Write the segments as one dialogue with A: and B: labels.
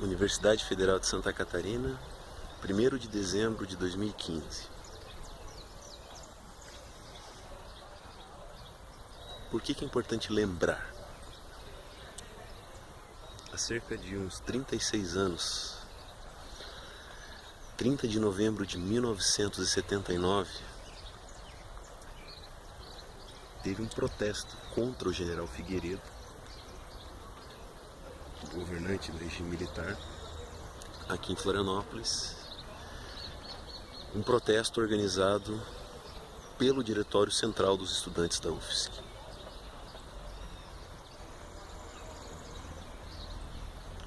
A: Universidade Federal de Santa Catarina, 1 de dezembro de 2015. Por que, que é importante lembrar? Há cerca de uns 36 anos, 30 de novembro de 1979, teve um protesto contra o general Figueiredo governante do regime militar, aqui em Florianópolis, um protesto organizado pelo Diretório Central dos Estudantes da UFSC.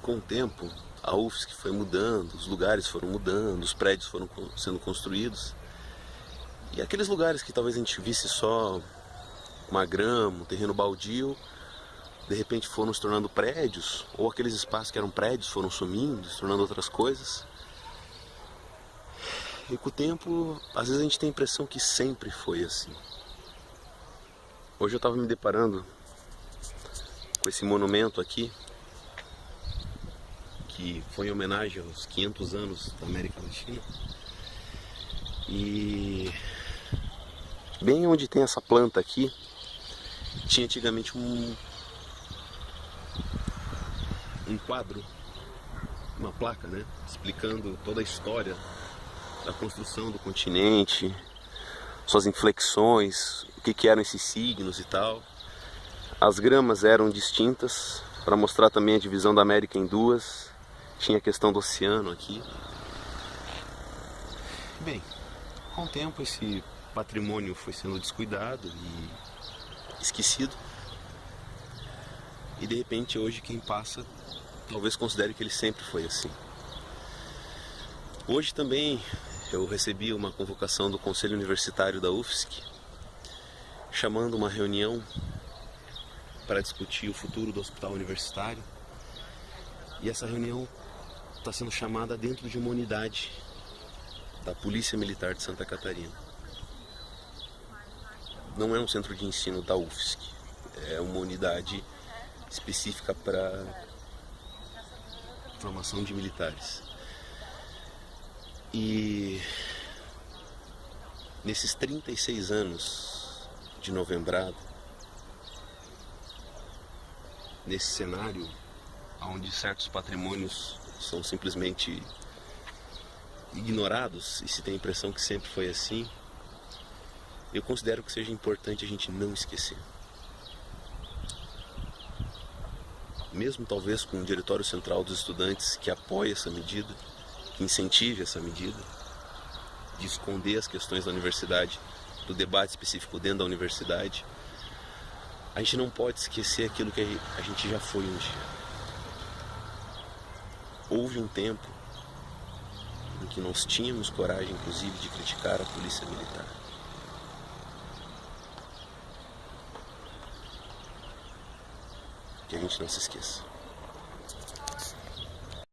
A: Com o tempo, a UFSC foi mudando, os lugares foram mudando, os prédios foram sendo construídos. E aqueles lugares que talvez a gente visse só uma grama, um terreno baldio, de repente foram se tornando prédios, ou aqueles espaços que eram prédios foram sumindo, se tornando outras coisas. E com o tempo, às vezes a gente tem a impressão que sempre foi assim. Hoje eu estava me deparando com esse monumento aqui, que foi em homenagem aos 500 anos da América Latina. E bem onde tem essa planta aqui, tinha antigamente um, um quadro, uma placa, né, explicando toda a história da construção do continente, suas inflexões, o que, que eram esses signos e tal. As gramas eram distintas para mostrar também a divisão da América em duas. Tinha a questão do oceano aqui. Bem, com o tempo esse patrimônio foi sendo descuidado e esquecido. E de repente hoje quem passa talvez considere que ele sempre foi assim. Hoje também eu recebi uma convocação do Conselho Universitário da UFSC, chamando uma reunião para discutir o futuro do hospital universitário. E essa reunião está sendo chamada dentro de uma unidade da Polícia Militar de Santa Catarina. Não é um centro de ensino da UFSC, é uma unidade específica para formação de militares. E nesses 36 anos de novembrado, nesse cenário onde certos patrimônios são simplesmente ignorados e se tem a impressão que sempre foi assim, eu considero que seja importante a gente não esquecer. Mesmo talvez com um diretório central dos estudantes que apoie essa medida, que incentive essa medida, de esconder as questões da universidade, do debate específico dentro da universidade, a gente não pode esquecer aquilo que a gente já foi um dia. Houve um tempo em que nós tínhamos coragem, inclusive, de criticar a polícia militar. Que a gente não se esqueça.